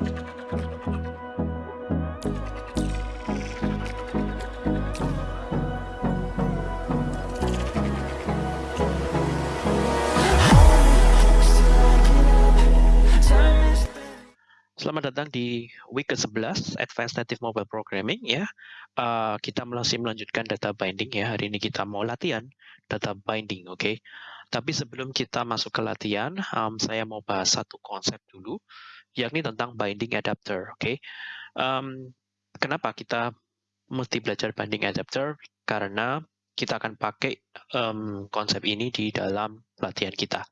Selamat datang di week ke-11 Advanced Native Mobile Programming ya. Uh, kita masih melanjutkan data binding ya. Hari ini kita mau latihan data binding, oke. Okay? Tapi sebelum kita masuk ke latihan, um, saya mau bahas satu konsep dulu, yakni tentang binding adapter, oke. Okay? Um, kenapa kita mesti belajar binding adapter? Karena kita akan pakai um, konsep ini di dalam latihan kita.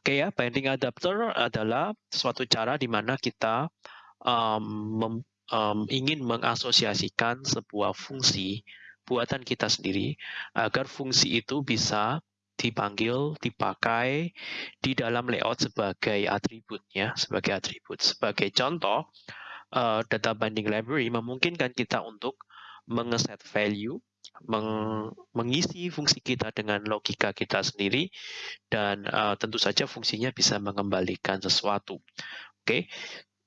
Oke ya, binding adapter adalah suatu cara di mana kita um, mem, um, ingin mengasosiasikan sebuah fungsi buatan kita sendiri agar fungsi itu bisa dipanggil, dipakai di dalam layout sebagai atribut ya, sebagai atribut. Sebagai contoh, uh, data binding library memungkinkan kita untuk mengeset value meng mengisi fungsi kita dengan logika kita sendiri dan uh, tentu saja fungsinya bisa mengembalikan sesuatu. Oke, okay.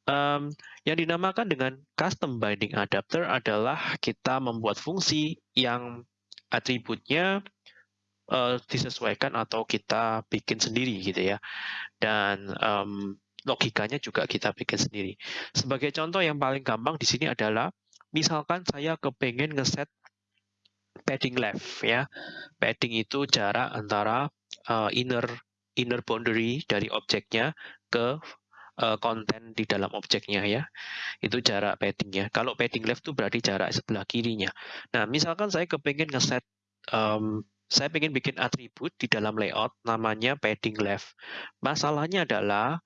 um, yang dinamakan dengan custom binding adapter adalah kita membuat fungsi yang atributnya uh, disesuaikan atau kita bikin sendiri gitu ya, dan um, logikanya juga kita bikin sendiri. Sebagai contoh yang paling gampang di sini adalah misalkan saya kepengen ngeset padding left ya. Padding itu jarak antara uh, inner inner boundary dari objeknya ke uh, konten di dalam objeknya ya. Itu jarak paddingnya. Kalau padding left itu berarti jarak sebelah kirinya. Nah, misalkan saya kepengen ngeset um, saya ingin bikin atribut di dalam layout namanya padding left. Masalahnya adalah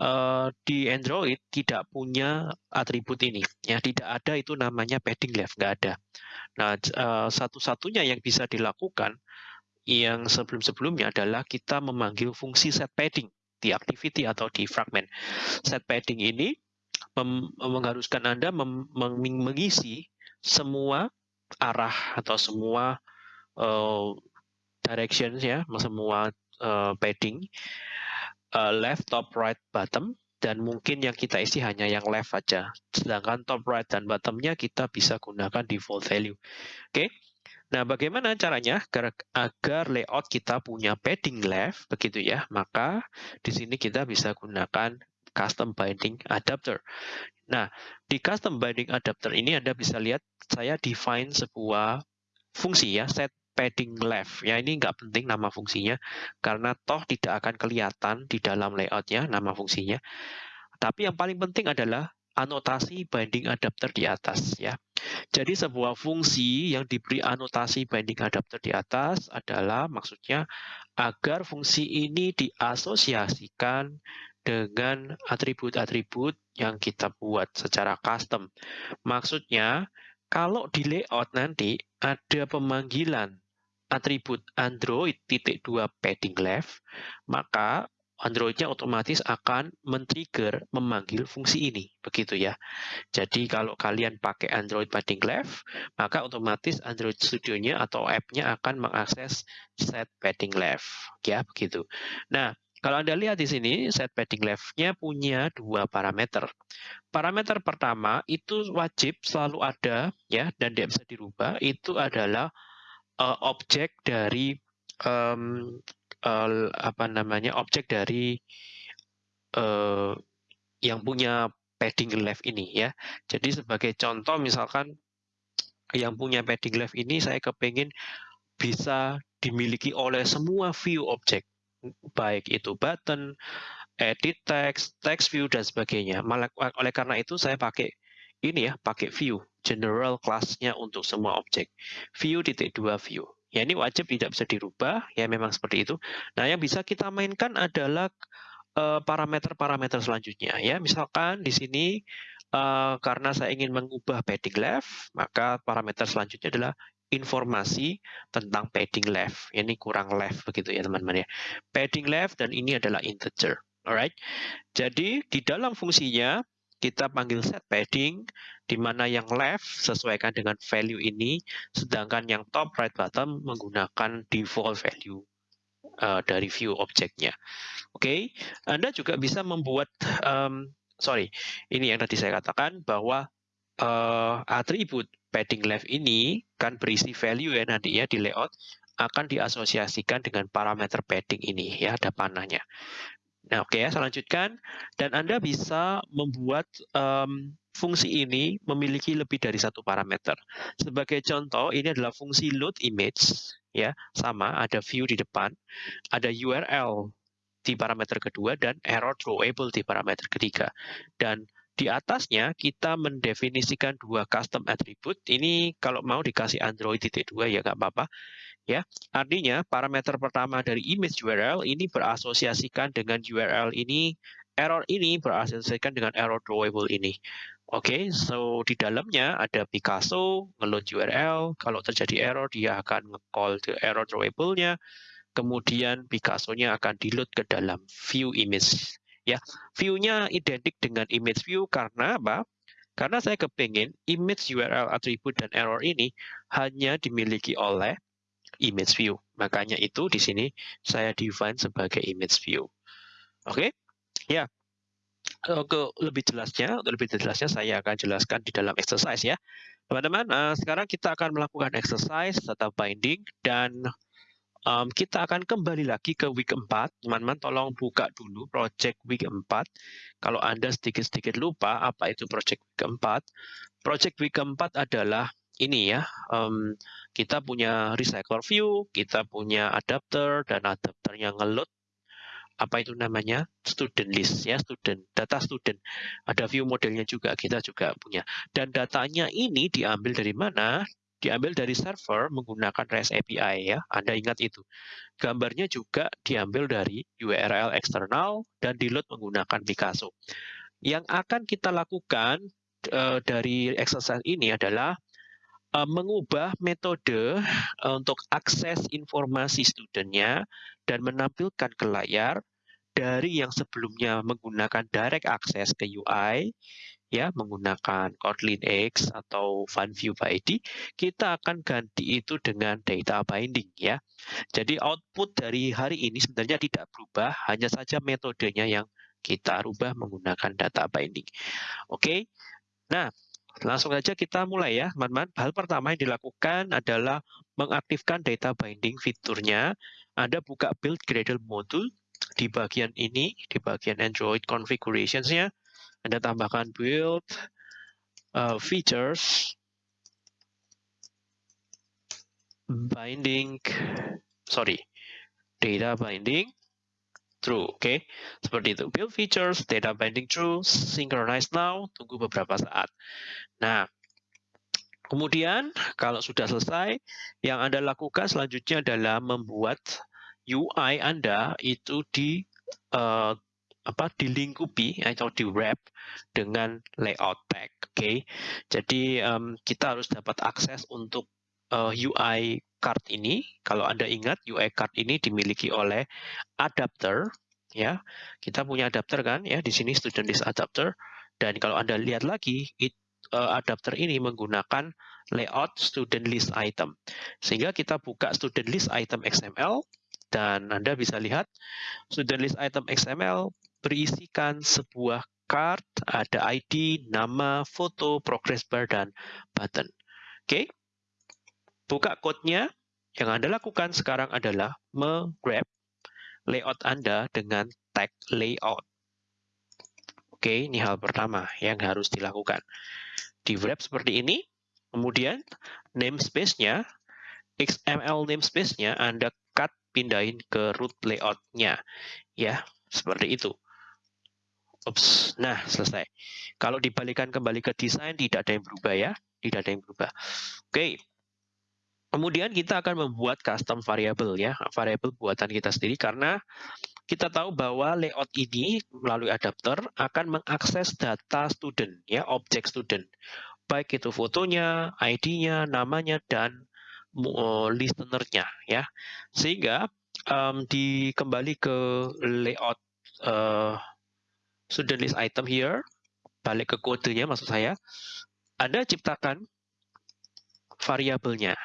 uh, di Android tidak punya atribut ini. Ya tidak ada itu namanya padding left nggak ada. Nah uh, satu-satunya yang bisa dilakukan yang sebelum-sebelumnya adalah kita memanggil fungsi set padding di activity atau di fragment. Set padding ini mengharuskan anda mengisi semua arah atau semua uh, directions ya semua uh, padding uh, left, top, right, bottom, dan mungkin yang kita isi hanya yang left saja. Sedangkan top, right, dan bottomnya kita bisa gunakan default value. Oke, okay? Nah, bagaimana caranya agar layout kita punya padding left, begitu ya? Maka di sini kita bisa gunakan custom binding adapter. Nah, di custom binding adapter ini Anda bisa lihat saya define sebuah fungsi ya, set padding left. Ya, ini nggak penting nama fungsinya, karena toh tidak akan kelihatan di dalam layoutnya nama fungsinya. Tapi yang paling penting adalah anotasi binding adapter di atas. ya. Jadi sebuah fungsi yang diberi anotasi binding adapter di atas adalah maksudnya agar fungsi ini diasosiasikan dengan atribut-atribut yang kita buat secara custom. Maksudnya, kalau di layout nanti ada pemanggilan atribut Android titik dua padding left, maka Androidnya otomatis akan men-trigger memanggil fungsi ini, begitu ya. Jadi kalau kalian pakai Android padding left, maka otomatis Android Studio-nya atau app-nya akan mengakses set padding left, ya begitu. Nah, kalau Anda lihat di sini, set padding left-nya punya dua parameter. Parameter pertama itu wajib selalu ada, ya, dan tidak bisa dirubah, itu adalah uh, objek dari um, uh, apa namanya objek dari uh, yang punya padding left ini ya. Jadi sebagai contoh misalkan yang punya padding left ini saya kepengen bisa dimiliki oleh semua view objek baik itu button, edit text, text view dan sebagainya. Oleh karena itu saya pakai ini ya, pakai view general class-nya untuk semua objek. View titik dua view. Ya ini wajib tidak bisa dirubah, ya memang seperti itu. Nah yang bisa kita mainkan adalah eh, parameter-parameter uh, selanjutnya. Ya misalkan di sini uh, karena saya ingin mengubah padding left, maka parameter selanjutnya adalah informasi tentang padding left. Ya, ini kurang left begitu ya teman-teman ya. Padding left dan ini adalah integer. Alright. Jadi di dalam fungsinya kita panggil set padding, di mana yang left sesuaikan dengan value ini, sedangkan yang top right bottom menggunakan default value uh, dari view objeknya. Oke, okay? Anda juga bisa membuat um, sorry, ini yang tadi saya katakan bahwa uh, atribut padding left ini kan berisi value ya nanti ya di layout akan diasosiasikan dengan parameter padding ini ya ada panahnya. Nah oke okay ya saya lanjutkan. Dan Anda bisa membuat um, fungsi ini memiliki lebih dari satu parameter. Sebagai contoh ini adalah fungsi load image ya. Sama ada view di depan, ada URL di parameter kedua dan error throwable di parameter ketiga. Dan di atasnya kita mendefinisikan dua custom attribute. Ini kalau mau dikasih Android titik dua ya nggak apa-apa. Ya, artinya parameter pertama dari image URL ini berasosiasikan dengan URL ini, error ini berasosiasikan dengan error drawable ini. Oke, okay, so di dalamnya ada Picasso, ngeload URL, kalau terjadi error dia akan nge-call the error drawable-nya, kemudian Picasso-nya akan di-load ke dalam view image ya view-nya identik dengan image view karena apa? Karena saya kepingin image URL attribute dan error ini hanya dimiliki oleh image view. Makanya itu di sini saya define sebagai image view. Oke? Okay? Ya. Untuk lebih jelasnya, untuk lebih jelasnya saya akan jelaskan di dalam exercise ya. Teman-teman, uh, sekarang kita akan melakukan exercise data binding dan um, kita akan kembali lagi ke week 4. Teman-teman tolong buka dulu project week 4. Kalau Anda sedikit-sedikit lupa apa itu project week 4. Project week 4 adalah ini ya, um, kita punya recycler view, kita punya adapter, dan adapter yang ngeload apa itu namanya student list ya student data student ada view modelnya juga kita juga punya dan datanya ini diambil dari mana diambil dari server menggunakan REST API ya. Anda ingat itu. Gambarnya juga diambil dari URL eksternal dan di load menggunakan Picasso. Yang akan kita lakukan uh, dari exercise ini adalah uh, mengubah metode uh, untuk akses informasi studentnya dan menampilkan ke layar dari yang sebelumnya menggunakan direct access ke UI ya menggunakan Kotlin X atau FunView by ID, kita akan ganti itu dengan data binding ya. Jadi output dari hari ini sebenarnya tidak berubah, hanya saja metodenya yang kita rubah menggunakan data binding. Oke. Nah, langsung saja kita mulai ya, teman-teman. Hal pertama yang dilakukan adalah mengaktifkan data binding fiturnya. Anda buka build Gradle module di bagian ini, di bagian Android configurations-nya anda tambahkan build uh, features binding sorry data binding true oke okay? seperti itu build features data binding true synchronize now tunggu beberapa saat nah kemudian kalau sudah selesai yang anda lakukan selanjutnya adalah membuat UI anda itu di uh, apa dilingkupi atau di wrap dengan layout tag. Oke, okay? jadi um, kita harus dapat akses untuk uh, eh, UI card ini. Kalau anda ingat UI card ini dimiliki oleh adapter, ya. Kita punya adapter kan, ya di sini student list adapter. Dan kalau anda lihat lagi, it, uh, adapter ini menggunakan layout student list item. Sehingga kita buka student list item XML dan Anda bisa lihat student list item XML berisikan sebuah card, ada ID, nama, foto, progress bar, dan button. Oke, buka code-nya. Yang Anda lakukan sekarang adalah meng-grab layout Anda dengan tag layout. Oke, ini hal pertama yang harus dilakukan. Di wrap seperti ini, kemudian namespace-nya, XML namespace-nya Anda cut pindahin ke root layout-nya. Ya, seperti itu. Ups, nah selesai. Kalau dibalikan kembali ke desain, tidak ada yang berubah ya. Tidak ada yang berubah. Oke. Kemudian kita akan membuat custom variable ya. Variable buatan kita sendiri karena kita tahu bahwa layout ini melalui adapter akan mengakses data student ya, objek student. Baik itu fotonya, ID-nya, namanya, dan uh, listener-nya ya. Sehingga um, dikembali ke layout uh, student list item here, balik ke kodenya maksud saya, Anda ciptakan variabelnya,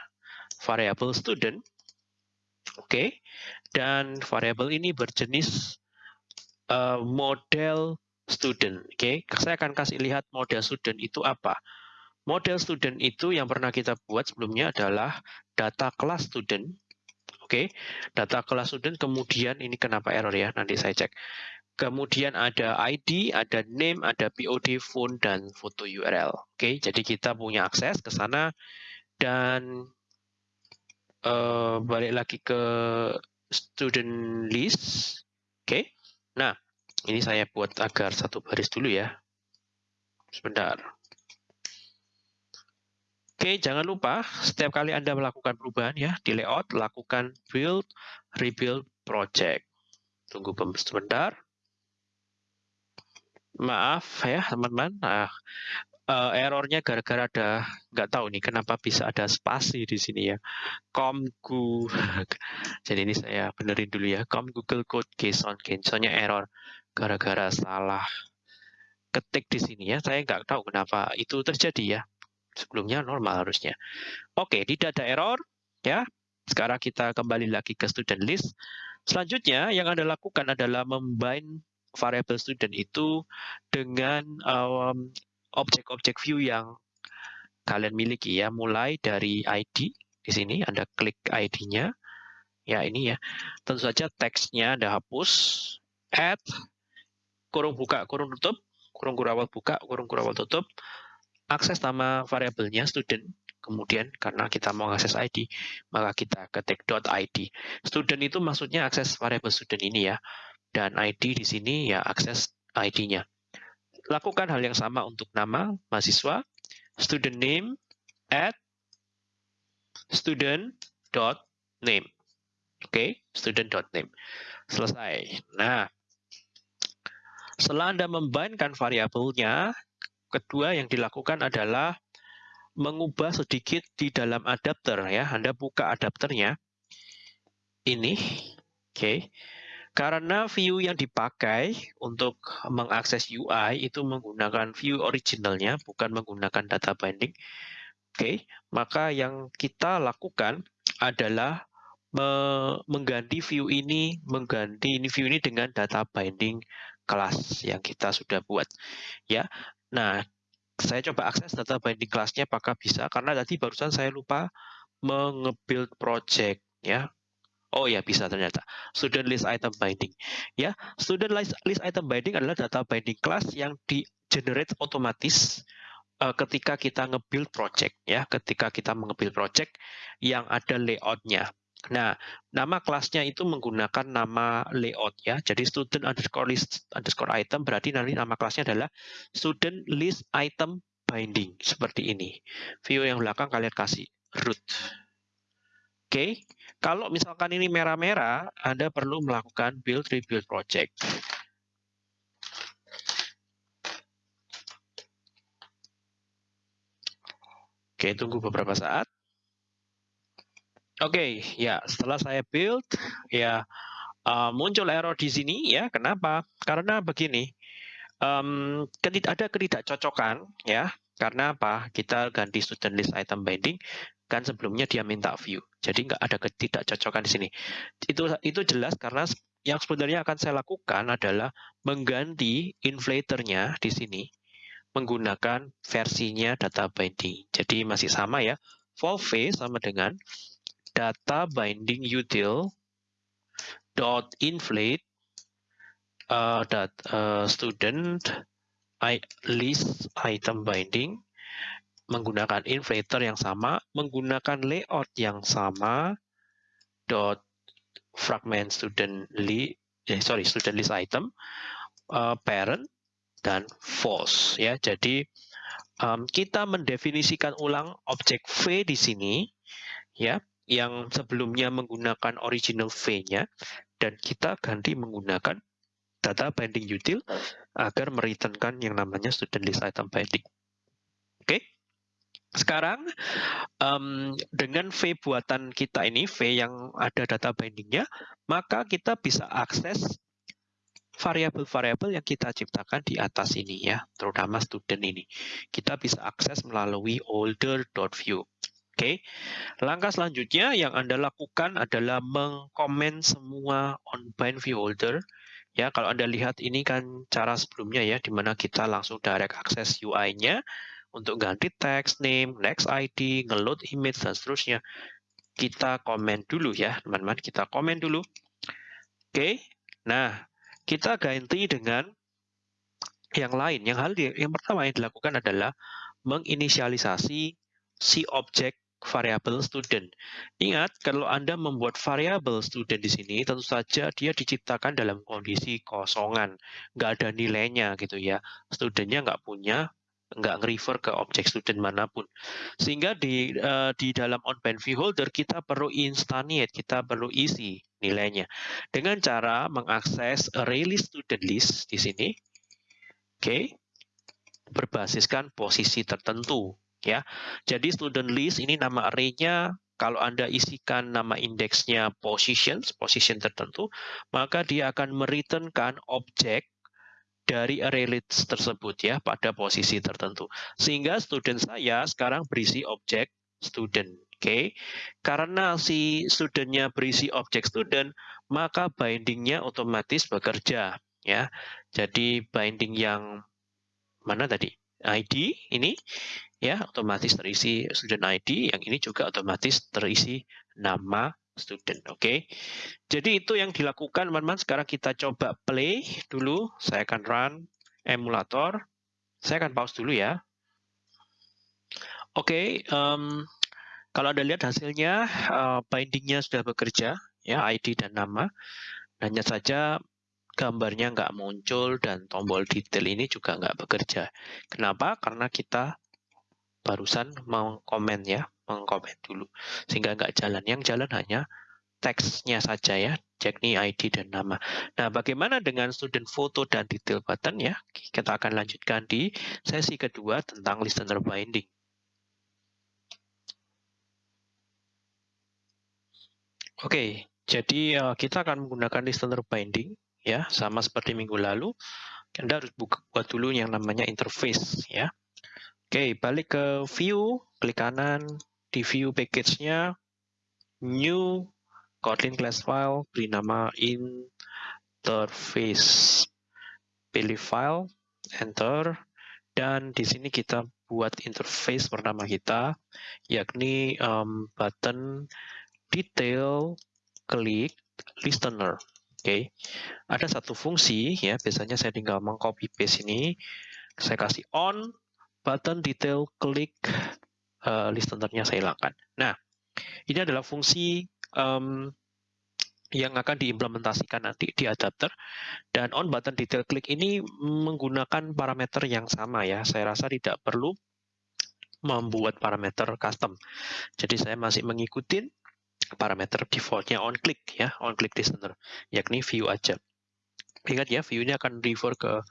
variabel student, oke, okay, dan variabel ini berjenis uh, model student. Oke, okay? saya akan kasih lihat model student itu apa. Model student itu yang pernah kita buat sebelumnya adalah data kelas student. Oke, okay? data kelas student kemudian ini kenapa error ya? Nanti saya cek. Kemudian ada ID, ada name, ada POD, phone, dan foto URL. Oke, jadi kita punya akses ke sana dan uh, balik lagi ke student list. Oke, nah ini saya buat agar satu baris dulu ya. Sebentar. Oke, jangan lupa setiap kali Anda melakukan perubahan ya di layout, lakukan build, rebuild project. Tunggu sebentar. Maaf ya teman-teman. Nah, uh, errornya gara-gara ada nggak tahu nih kenapa bisa ada spasi di sini ya. Comgu. Jadi ini saya benerin dulu ya. Com Google Code JSON. Soalnya error gara-gara salah ketik di sini ya. Saya nggak tahu kenapa itu terjadi ya. Sebelumnya normal harusnya. Oke, tidak ada error ya. Sekarang kita kembali lagi ke student list. Selanjutnya yang Anda lakukan adalah membind variable student itu dengan um, objek-objek view yang kalian miliki ya, mulai dari ID di sini Anda klik ID-nya. Ya, ini ya. Tentu saja teksnya Anda hapus, add. Kurung buka, kurung tutup, kurung kurawal buka, kurung kurawal tutup, akses nama variabelnya student, kemudian karena kita mau akses ID, maka kita ketik .id. Student itu maksudnya akses variabel student ini ya, dan ID di sini ya akses ID-nya. Lakukan hal yang sama untuk nama mahasiswa, student name, add student dot name. Oke, okay? name. Selesai. Nah, setelah Anda membainkan variabelnya, kedua yang dilakukan adalah mengubah sedikit di dalam adapter ya. Anda buka adapternya. Ini. Oke. Okay. Karena view yang dipakai untuk mengakses UI itu menggunakan view originalnya, bukan menggunakan data binding. Oke, okay. maka yang kita lakukan adalah mengganti view ini, mengganti ini view ini dengan data binding kelas yang kita sudah buat. Ya, nah saya coba akses data binding kelasnya apakah bisa karena tadi barusan saya lupa mengebuild project ya. Oh ya bisa ternyata student list item binding ya student list, list item binding adalah data binding class yang di generate otomatis uh, ketika kita nge-build project ya ketika kita nge-build project yang ada layoutnya Nah, nama kelasnya itu menggunakan nama layout ya. Jadi student underscore list underscore item berarti nanti nama kelasnya adalah student list item binding seperti ini. View yang belakang kalian kasih root. Oke, okay. Kalau misalkan ini merah-merah, Anda perlu melakukan build rebuild project. Oke, tunggu beberapa saat. Oke, ya setelah saya build, ya uh, muncul error di sini ya. Kenapa? Karena begini, um, ada ketidakcocokan ya. Karena apa? Kita ganti student list item binding, kan sebelumnya dia minta view. Jadi nggak ada ketidakcocokan di sini. Itu itu jelas karena yang sebenarnya akan saya lakukan adalah mengganti inflatornya di sini menggunakan versinya data binding. Jadi masih sama ya. Volve sama dengan data binding util dot inflate uh, that uh, student I, list item binding menggunakan inflator yang sama, menggunakan layout yang sama, dot fragment student list, eh, sorry student list item, uh, parent dan false ya. Jadi um, kita mendefinisikan ulang objek v di sini ya yang sebelumnya menggunakan original V-nya dan kita ganti menggunakan data binding util agar mereturnkan yang namanya student list item binding. Oke. Okay? Sekarang um, dengan V buatan kita ini, V yang ada data bindingnya, maka kita bisa akses variabel-variabel yang kita ciptakan di atas ini ya, terutama student ini. Kita bisa akses melalui older.view. Oke, langkah selanjutnya yang Anda lakukan adalah mengkomen semua on-bind view holder Ya, kalau Anda lihat ini kan cara sebelumnya ya, di mana kita langsung direct akses UI-nya untuk ganti text, name, next ID, ngeload image, dan seterusnya. Kita komen dulu ya, teman-teman. Kita komen dulu. Oke, nah kita ganti dengan yang lain. Yang hal yang pertama yang dilakukan adalah menginisialisasi si objek variabel student. Ingat, kalau Anda membuat variabel student di sini, tentu saja dia diciptakan dalam kondisi kosongan. Nggak ada nilainya gitu ya. Studentnya nggak punya, nggak nge-refer ke objek student mana pun. Sehingga di, uh, di dalam onBind view holder, kita perlu instantiate, kita perlu isi nilainya. Dengan cara mengakses array student list di sini. Oke. Okay berbasiskan posisi tertentu ya. Jadi student list ini nama array-nya kalau Anda isikan nama indeksnya positions, position tertentu, maka dia akan mereturnkan objek dari array list tersebut ya pada posisi tertentu. Sehingga student saya sekarang berisi objek student. Oke, okay. karena si studentnya berisi objek student, maka bindingnya otomatis bekerja ya. Jadi binding yang mana tadi? ID ini ya otomatis terisi student ID, yang ini juga otomatis terisi nama student. Oke. Okay? Jadi itu yang dilakukan teman-teman. Sekarang kita coba play dulu. Saya akan run emulator. Saya akan pause dulu ya. Oke, okay, um, kalau Anda lihat hasilnya uh, bindingnya sudah bekerja ya ID dan nama. Hanya saja gambarnya nggak muncul dan tombol detail ini juga nggak bekerja. Kenapa? Karena kita barusan mengkomen ya, mengkomen dulu. Sehingga nggak jalan. Yang jalan hanya teksnya saja ya, yakni ID dan nama. Nah, bagaimana dengan student foto dan detail button ya? Kita akan lanjutkan di sesi kedua tentang listener binding. Oke, jadi uh, kita akan menggunakan listener binding ya sama seperti minggu lalu Anda harus buka, buat dulu yang namanya interface ya Oke balik ke view klik kanan di view package-nya new Kotlin class file beri nama interface pilih file enter. Dan di sini kita buat interface pertama kita yakni um, button detail klik listener. Oke, ada satu fungsi ya, biasanya saya tinggal mengcopy paste ini, saya kasih on, button detail klik uh, listenernya saya hilangkan. Nah, ini adalah fungsi um, yang akan diimplementasikan nanti di adapter dan on button detail klik ini menggunakan parameter yang sama ya. Saya rasa tidak perlu membuat parameter custom. Jadi saya masih mengikuti parameter defaultnya on click ya, on click listener, yakni view aja. Ingat ya, view ini akan refer ke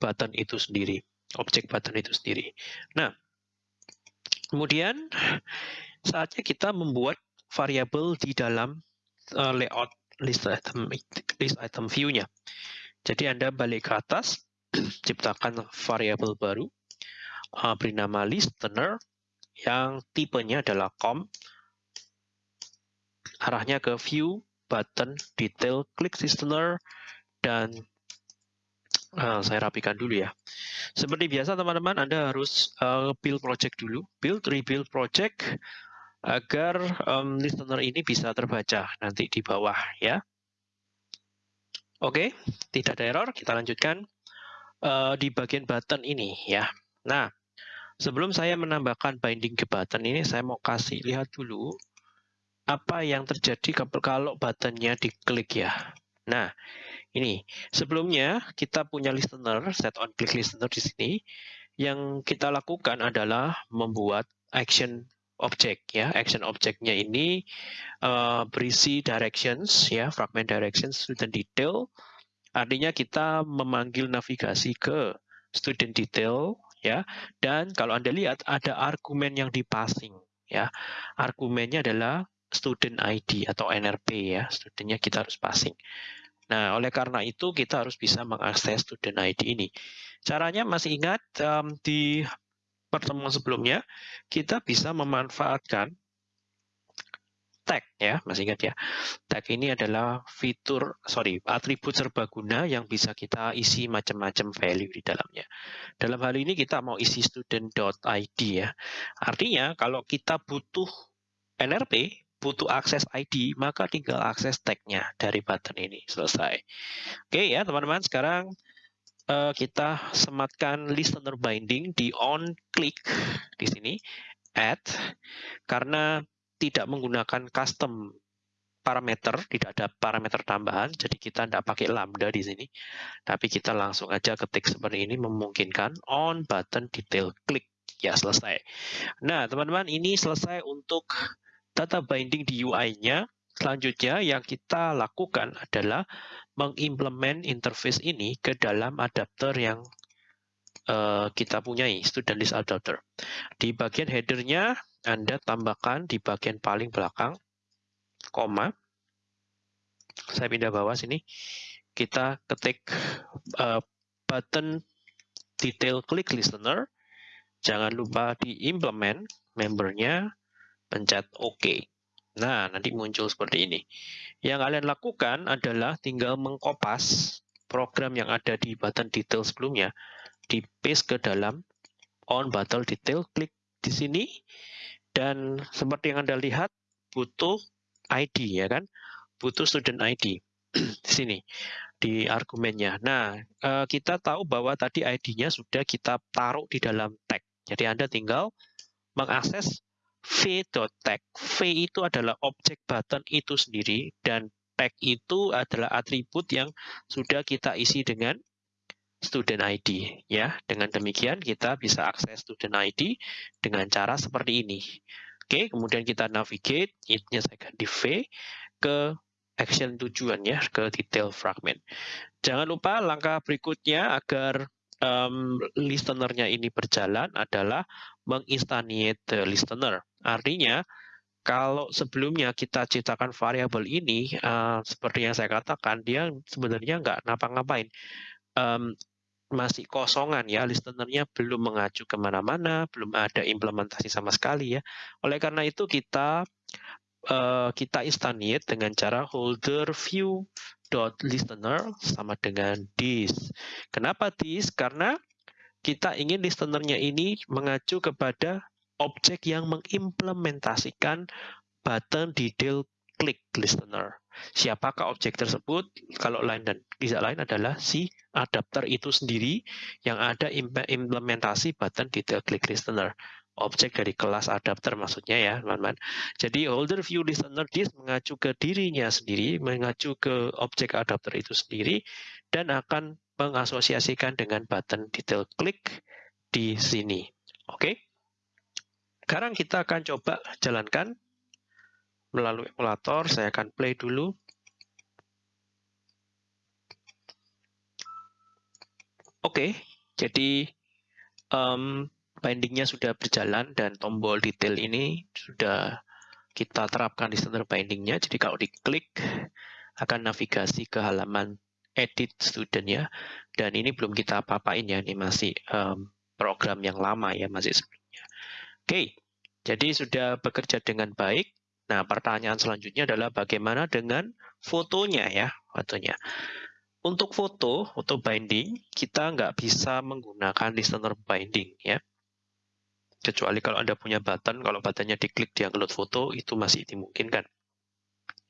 button itu sendiri, objek button itu sendiri. Nah, kemudian saatnya kita membuat variabel di dalam uh, layout list item list item view-nya. Jadi Anda balik ke atas, ciptakan variabel baru, uh, beri nama listener yang tipenya adalah com arahnya ke view, button, detail, klik listener, dan uh, saya rapikan dulu ya. Seperti biasa teman-teman, Anda harus uh, build project dulu, build, rebuild project, agar um, listener ini bisa terbaca nanti di bawah ya. Oke, tidak ada error, kita lanjutkan uh, di bagian button ini ya. Nah, sebelum saya menambahkan binding ke button ini, saya mau kasih lihat dulu apa yang terjadi kalau buttonnya diklik ya. Nah, ini sebelumnya kita punya listener, set on click listener di sini. Yang kita lakukan adalah membuat action object ya. Action objectnya ini uh, berisi directions ya, fragment directions student detail. Artinya kita memanggil navigasi ke student detail ya. Dan kalau Anda lihat ada argumen yang dipassing ya. Argumennya adalah student ID atau NRP ya, studentnya kita harus passing. Nah, oleh karena itu kita harus bisa mengakses student ID ini. Caranya masih ingat um, di pertemuan sebelumnya, kita bisa memanfaatkan tag ya, masih ingat ya. Tag ini adalah fitur, sorry, atribut serbaguna yang bisa kita isi macam-macam value di dalamnya. Dalam hal ini kita mau isi student.id ya. Artinya kalau kita butuh NRP, butuh akses ID, maka tinggal akses tagnya dari button ini. Selesai. Oke ya teman-teman, sekarang uh, kita sematkan listener binding di on click di sini add karena tidak menggunakan custom parameter, tidak ada parameter tambahan, jadi kita tidak pakai lambda di sini, tapi kita langsung aja ketik seperti ini memungkinkan on button detail click ya selesai. Nah teman-teman ini selesai untuk data binding di UI-nya. Selanjutnya yang kita lakukan adalah mengimplement interface ini ke dalam adapter yang uh, kita punyai, student list adapter. Di bagian headernya, Anda tambahkan di bagian paling belakang, koma. Saya pindah bawah sini. Kita ketik uh, button detail click listener. Jangan lupa diimplement membernya, pencet OK. Nah, nanti muncul seperti ini. Yang kalian lakukan adalah tinggal mengkopas program yang ada di button detail sebelumnya, di paste ke dalam on button detail, klik di sini, dan seperti yang Anda lihat, butuh ID, ya kan? Butuh student ID di sini, di argumennya. Nah, eh, kita tahu bahwa tadi ID-nya sudah kita taruh di dalam tag. Jadi Anda tinggal mengakses v.tag. V itu adalah objek button itu sendiri dan tag itu adalah atribut yang sudah kita isi dengan student ID ya. Dengan demikian kita bisa akses student ID dengan cara seperti ini. Oke, kemudian kita navigate, ini saya ganti V ke action tujuan ya, ke detail fragment. Jangan lupa langkah berikutnya agar um, listenernya ini berjalan adalah menginstantiate the listener. Artinya, kalau sebelumnya kita ciptakan variabel ini, uh, seperti yang saya katakan, dia sebenarnya nggak ngapa-ngapain. Um, masih kosongan ya, listenernya belum mengacu ke mana-mana, belum ada implementasi sama sekali ya. Oleh karena itu kita uh, kita instantiate dengan cara holder view listener sama dengan this. Kenapa this? Karena kita ingin listenernya ini mengacu kepada objek yang mengimplementasikan button detail click listener. Siapakah objek tersebut? Kalau lain dan tidak lain adalah si adapter itu sendiri yang ada implementasi button detail click listener. Objek dari kelas adapter maksudnya ya, teman-teman. Jadi holder view listener this mengacu ke dirinya sendiri, mengacu ke objek adapter itu sendiri, dan akan mengasosiasikan dengan button detail click di sini. Oke? Okay? Sekarang kita akan coba jalankan melalui emulator. Saya akan play dulu. Oke, okay, jadi um, bindingnya sudah berjalan dan tombol detail ini sudah kita terapkan di center bindingnya. Jadi kalau diklik akan navigasi ke halaman edit student ya. Dan ini belum kita apa-apain ya, ini masih um, program yang lama ya, masih sebelumnya. Oke, jadi sudah bekerja dengan baik. Nah, pertanyaan selanjutnya adalah bagaimana dengan fotonya ya, fotonya. Untuk foto, foto binding, kita nggak bisa menggunakan listener binding ya. Kecuali kalau Anda punya button, kalau buttonnya diklik dia ngeload foto, itu masih dimungkinkan.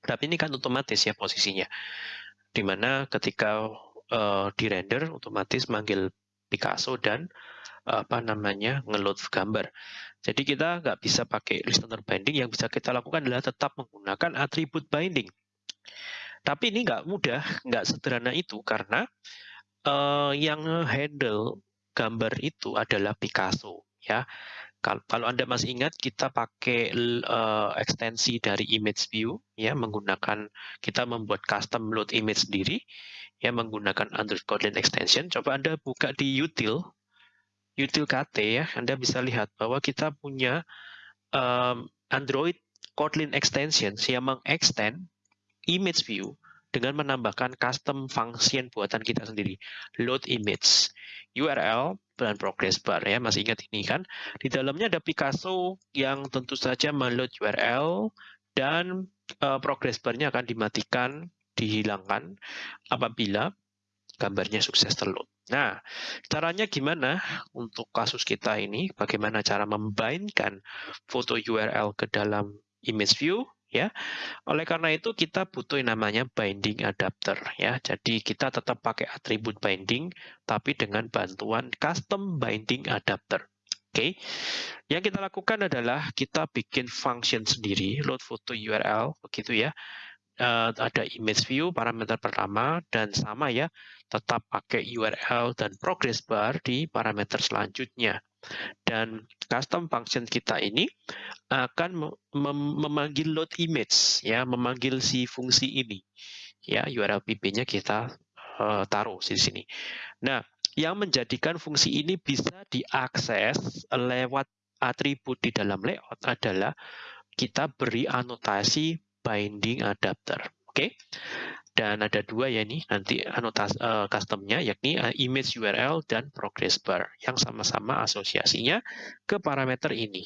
Tapi ini kan otomatis ya posisinya. Di mana ketika uh, di render, otomatis manggil Picasso dan apa namanya ngeload gambar. Jadi kita nggak bisa pakai listener binding, yang bisa kita lakukan adalah tetap menggunakan atribut binding. Tapi ini nggak mudah, nggak sederhana itu karena uh, yang handle gambar itu adalah Picasso. Ya, kalau Anda masih ingat, kita pakai uh, ekstensi dari image view, ya menggunakan kita membuat custom load image sendiri, ya menggunakan Android Kotlin extension. Coba Anda buka di util, util KT ya, Anda bisa lihat bahwa kita punya um, Android Kotlin extension yang mengextend image view dengan menambahkan custom function buatan kita sendiri. Load image, URL, dan progress bar ya. Masih ingat ini kan? Di dalamnya ada Picasso yang tentu saja meload URL dan uh, progress bar-nya akan dimatikan, dihilangkan apabila gambarnya sukses terload. Nah, caranya gimana untuk kasus kita ini? Bagaimana cara membainkan foto URL ke dalam image view? Ya. Oleh karena itu kita butuh yang namanya binding adapter ya. Jadi kita tetap pakai atribut binding tapi dengan bantuan custom binding adapter. Oke. Okay. Yang kita lakukan adalah kita bikin function sendiri load photo URL begitu ya. Uh, ada image view parameter pertama dan sama ya tetap pakai URL dan progress bar di parameter selanjutnya dan custom function kita ini akan mem memanggil load image ya memanggil si fungsi ini ya URL pb-nya kita uh, taruh di sini nah yang menjadikan fungsi ini bisa diakses lewat atribut di dalam layout adalah kita beri anotasi binding adapter. Oke, okay? Dan ada dua ya nih nanti anotasi uh, customnya yakni uh, image URL dan progress bar yang sama-sama asosiasinya ke parameter ini.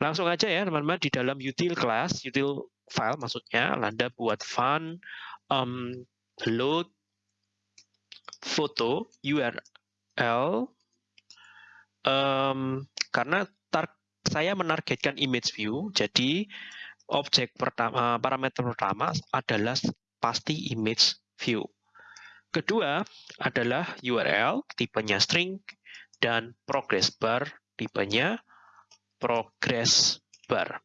Langsung aja ya teman-teman di dalam util class, util file maksudnya, Anda buat fun um, load foto URL um, karena saya menargetkan image view, jadi objek pertama parameter pertama adalah pasti image view. Kedua adalah URL tipenya string dan progress bar tipenya progress bar.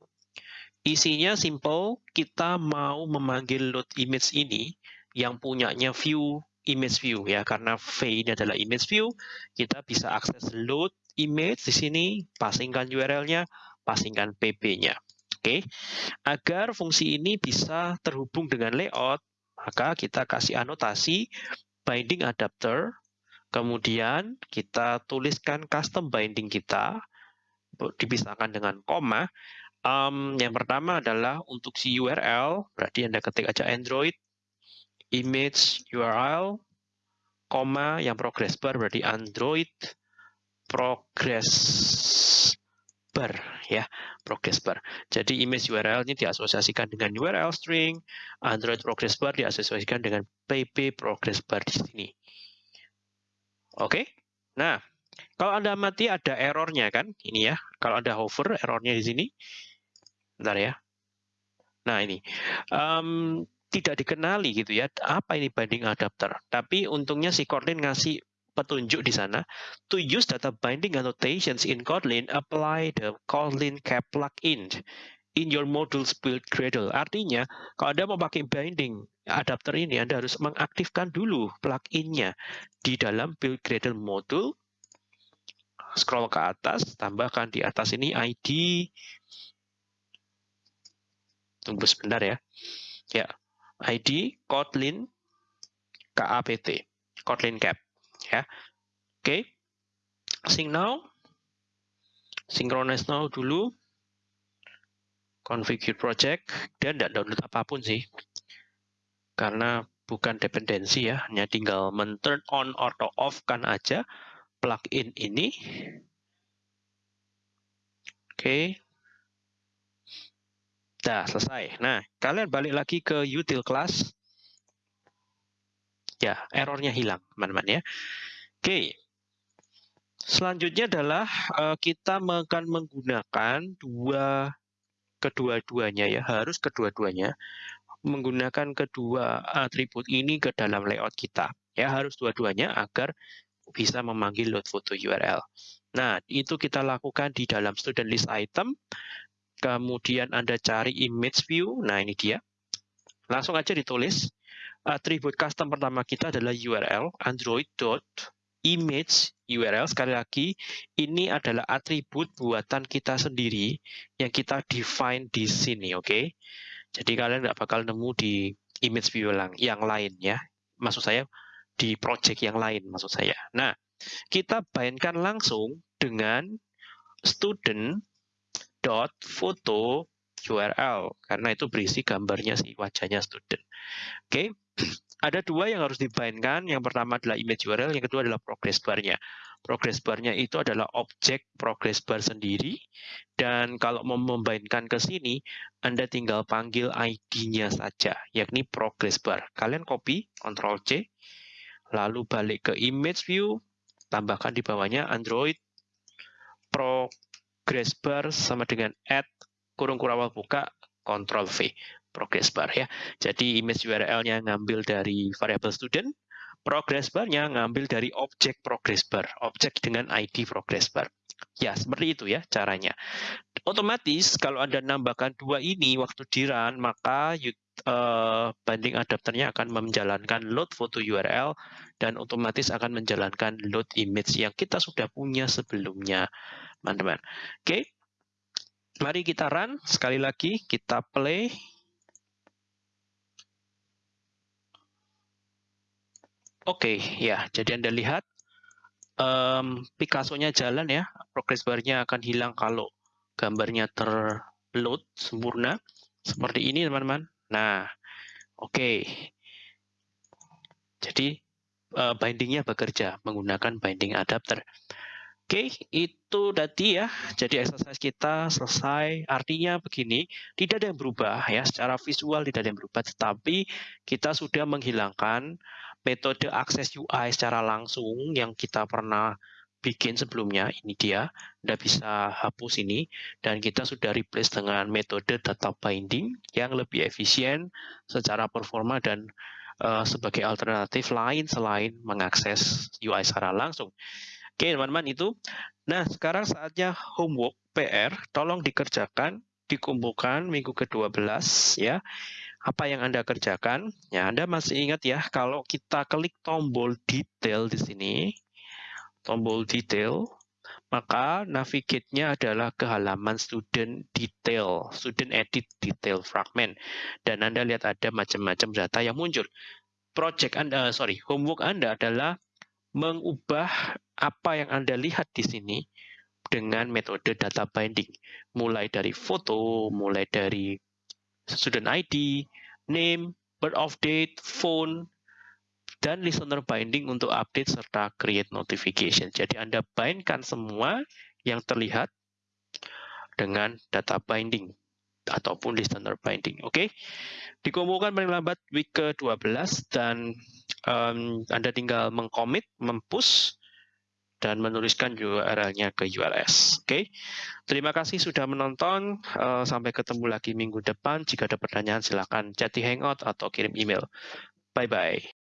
Isinya simple, kita mau memanggil load image ini yang punyanya view image view ya karena V ini adalah image view kita bisa akses load image di sini passingkan URL-nya passingkan PB-nya oke okay. agar fungsi ini bisa terhubung dengan layout maka kita kasih anotasi binding adapter kemudian kita tuliskan custom binding kita dipisahkan dengan koma um, yang pertama adalah untuk si URL berarti Anda ketik aja Android image URL, koma yang progress bar berarti Android progress bar ya progress bar. Jadi image URL ini diasosiasikan dengan URL string, Android progress bar diasosiasikan dengan PP progress bar di sini. Oke. Nah, kalau Anda mati ada errornya kan? Ini ya. Kalau Anda hover errornya di sini. Bentar ya. Nah, ini. Um, tidak dikenali gitu ya apa ini binding adapter tapi untungnya si Kotlin ngasih petunjuk di sana to use data binding annotations in Kotlin apply the Kotlin cap plugin in your modules build Gradle artinya kalau Anda mau pakai binding adapter ini Anda harus mengaktifkan dulu pluginnya di dalam build Gradle module. Scroll ke atas tambahkan di atas ini ID tunggu sebentar ya. Ya ID Kotlin KAPT, Kotlin Cap. Ya, oke. Okay. Sing now, synchronize now dulu, configure project, dan tidak download apa pun sih, karena bukan dependensi ya, hanya tinggal men-turn on atau off kan aja plugin ini. Oke, okay. Selesai. Nah, kalian balik lagi ke util class. Ya, errornya hilang, teman-teman ya. Oke. Selanjutnya adalah uh, kita akan menggunakan dua kedua-duanya ya, harus kedua-duanya menggunakan kedua atribut ini ke dalam layout kita. Ya, harus dua-duanya agar bisa memanggil load photo URL. Nah, itu kita lakukan di dalam student list item kemudian Anda cari image view, nah ini dia. Langsung aja ditulis, atribut custom pertama kita adalah URL, android.image URL. Sekali lagi, ini adalah atribut buatan kita sendiri yang kita define di sini, oke? Okay? Jadi kalian nggak bakal nemu di image view yang lain ya. Maksud saya di project yang lain maksud saya. Nah, kita bayangkan langsung dengan student dot foto URL karena itu berisi gambarnya si wajahnya student. Oke, okay. Ada dua yang harus dibainkan. Yang pertama adalah image URL, yang kedua adalah progress bar-nya. progress bar-nya itu adalah objek progress bar sendiri. Dan kalau mau membainkan ke sini, Anda tinggal panggil ID-nya saja, yakni progress bar. Kalian copy, Ctrl C, lalu balik ke image view, tambahkan di bawahnya Android progress bar sama dengan add kurung kurawal buka Ctrl V progress bar ya. Jadi image URL-nya ngambil dari variable student, progress bar-nya ngambil dari objek progress bar, objek dengan ID progress bar. Ya, seperti itu ya caranya. Otomatis kalau Anda nambahkan dua ini waktu di run, maka uh, binding adapternya akan menjalankan load foto URL dan otomatis akan menjalankan load image yang kita sudah punya sebelumnya, teman-teman. Oke, mari kita run. Sekali lagi, kita play. Oke, ya. Jadi Anda lihat um, Picasso-nya jalan ya. Progress bar-nya akan hilang kalau gambarnya terload sempurna. Seperti ini, teman-teman. Nah, oke. Okay. Jadi uh, bindingnya bekerja menggunakan binding adapter. Oke, okay, itu tadi ya. Jadi exercise kita selesai. Artinya begini, tidak ada yang berubah ya. Secara visual tidak ada yang berubah, tetapi kita sudah menghilangkan metode akses UI secara langsung yang kita pernah bikin sebelumnya, ini dia, Anda bisa hapus ini, dan kita sudah replace dengan metode data binding yang lebih efisien secara performa dan uh, sebagai alternatif lain selain mengakses UI secara langsung. Oke, teman-teman itu. Nah, sekarang saatnya homework PR, tolong dikerjakan, dikumpulkan minggu ke-12 ya apa yang Anda kerjakan. Ya, Anda masih ingat ya, kalau kita klik tombol detail di sini, tombol detail, maka navigate-nya adalah ke halaman student detail, student edit detail fragment. Dan Anda lihat ada macam-macam data yang muncul. Project Anda, sorry, homework Anda adalah mengubah apa yang Anda lihat di sini dengan metode data binding. Mulai dari foto, mulai dari student ID, name, birth of date, phone, dan listener binding untuk update serta create notification. Jadi Anda bindkan semua yang terlihat dengan data binding ataupun listener binding. Oke, okay? dikumpulkan paling lambat week ke-12 dan um, Anda tinggal mengcommit, mempush, dan menuliskan URL-nya ke URS. Oke, okay? terima kasih sudah menonton. Uh, sampai ketemu lagi minggu depan. Jika ada pertanyaan, silakan chat di Hangout atau kirim email. Bye-bye.